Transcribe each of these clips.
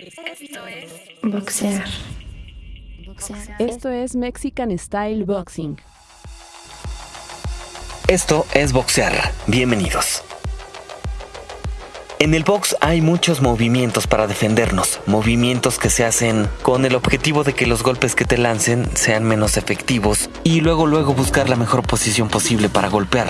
Esto es boxear. Esto es Mexican Style Boxing. Esto es boxear. Bienvenidos. En el box hay muchos movimientos para defendernos, movimientos que se hacen con el objetivo de que los golpes que te lancen sean menos efectivos y luego luego buscar la mejor posición posible para golpear.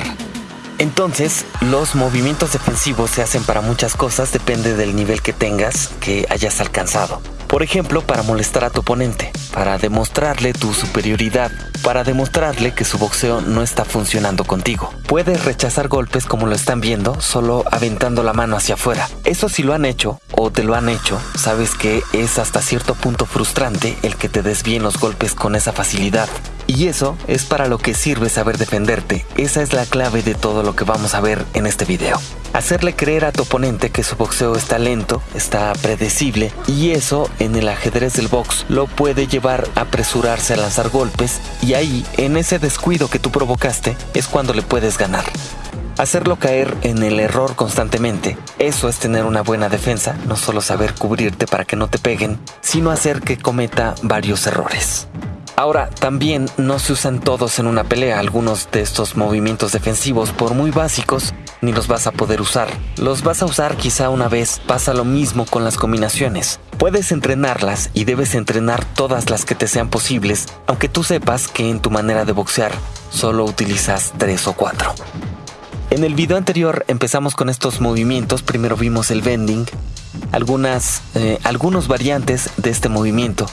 Entonces, los movimientos defensivos se hacen para muchas cosas, depende del nivel que tengas, que hayas alcanzado. Por ejemplo, para molestar a tu oponente, para demostrarle tu superioridad, para demostrarle que su boxeo no está funcionando contigo. Puedes rechazar golpes como lo están viendo, solo aventando la mano hacia afuera. Eso si lo han hecho o te lo han hecho, sabes que es hasta cierto punto frustrante el que te desvíen los golpes con esa facilidad. Y eso es para lo que sirve saber defenderte. Esa es la clave de todo lo que vamos a ver en este video. Hacerle creer a tu oponente que su boxeo está lento, está predecible y eso en el ajedrez del box lo puede llevar a apresurarse a lanzar golpes y ahí, en ese descuido que tú provocaste, es cuando le puedes ganar. Hacerlo caer en el error constantemente, eso es tener una buena defensa, no solo saber cubrirte para que no te peguen, sino hacer que cometa varios errores. Ahora, también no se usan todos en una pelea. Algunos de estos movimientos defensivos, por muy básicos, ni los vas a poder usar. Los vas a usar quizá una vez. Pasa lo mismo con las combinaciones. Puedes entrenarlas y debes entrenar todas las que te sean posibles, aunque tú sepas que en tu manera de boxear solo utilizas tres o cuatro. En el video anterior empezamos con estos movimientos. Primero vimos el bending, algunas, eh, algunos variantes de este movimiento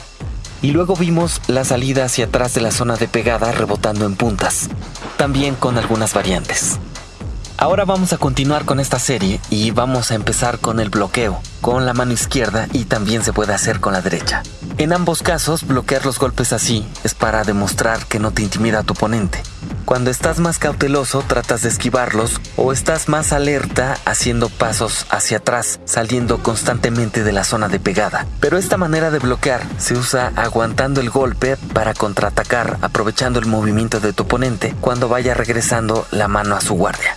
y luego vimos la salida hacia atrás de la zona de pegada rebotando en puntas, también con algunas variantes. Ahora vamos a continuar con esta serie y vamos a empezar con el bloqueo, con la mano izquierda y también se puede hacer con la derecha. En ambos casos, bloquear los golpes así es para demostrar que no te intimida a tu oponente. Cuando estás más cauteloso tratas de esquivarlos o estás más alerta haciendo pasos hacia atrás, saliendo constantemente de la zona de pegada. Pero esta manera de bloquear se usa aguantando el golpe para contraatacar, aprovechando el movimiento de tu oponente cuando vaya regresando la mano a su guardia.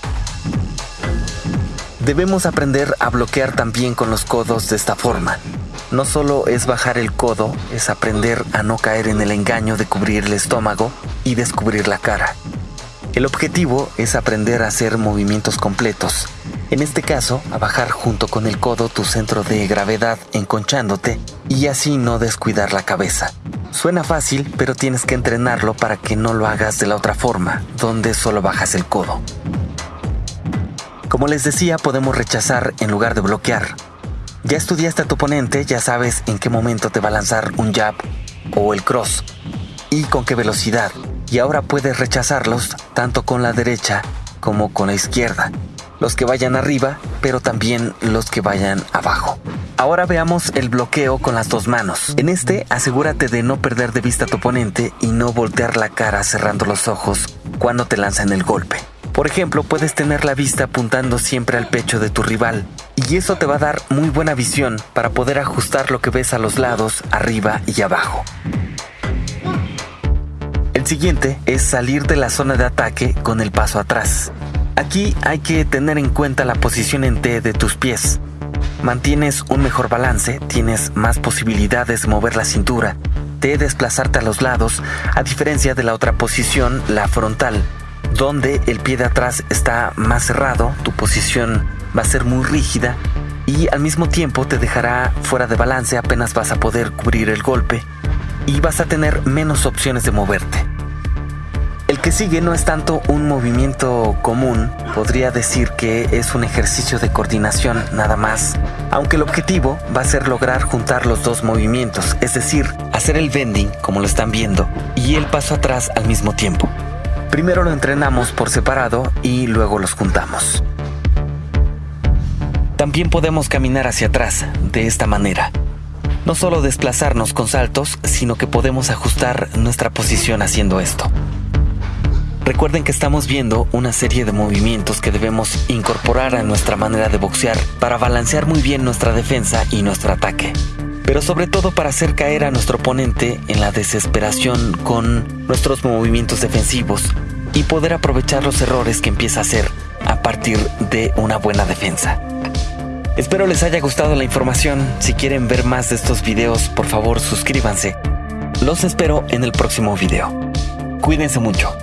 Debemos aprender a bloquear también con los codos de esta forma. No solo es bajar el codo, es aprender a no caer en el engaño de cubrir el estómago y descubrir la cara. El objetivo es aprender a hacer movimientos completos. En este caso, a bajar junto con el codo tu centro de gravedad enconchándote y así no descuidar la cabeza. Suena fácil, pero tienes que entrenarlo para que no lo hagas de la otra forma, donde solo bajas el codo. Como les decía, podemos rechazar en lugar de bloquear. Ya estudiaste a tu oponente, ya sabes en qué momento te va a lanzar un jab o el cross y con qué velocidad y ahora puedes rechazarlos tanto con la derecha como con la izquierda. Los que vayan arriba, pero también los que vayan abajo. Ahora veamos el bloqueo con las dos manos. En este, asegúrate de no perder de vista a tu oponente y no voltear la cara cerrando los ojos cuando te lanzan el golpe. Por ejemplo, puedes tener la vista apuntando siempre al pecho de tu rival y eso te va a dar muy buena visión para poder ajustar lo que ves a los lados, arriba y abajo. El siguiente es salir de la zona de ataque con el paso atrás. Aquí hay que tener en cuenta la posición en T de tus pies. Mantienes un mejor balance, tienes más posibilidades de mover la cintura, de desplazarte a los lados, a diferencia de la otra posición, la frontal, donde el pie de atrás está más cerrado, tu posición va a ser muy rígida y al mismo tiempo te dejará fuera de balance, apenas vas a poder cubrir el golpe y vas a tener menos opciones de moverte. El que sigue no es tanto un movimiento común, podría decir que es un ejercicio de coordinación nada más, aunque el objetivo va a ser lograr juntar los dos movimientos, es decir, hacer el bending, como lo están viendo, y el paso atrás al mismo tiempo. Primero lo entrenamos por separado y luego los juntamos. También podemos caminar hacia atrás de esta manera. No solo desplazarnos con saltos, sino que podemos ajustar nuestra posición haciendo esto. Recuerden que estamos viendo una serie de movimientos que debemos incorporar a nuestra manera de boxear para balancear muy bien nuestra defensa y nuestro ataque. Pero sobre todo para hacer caer a nuestro oponente en la desesperación con nuestros movimientos defensivos y poder aprovechar los errores que empieza a hacer a partir de una buena defensa. Espero les haya gustado la información. Si quieren ver más de estos videos, por favor suscríbanse. Los espero en el próximo video. Cuídense mucho.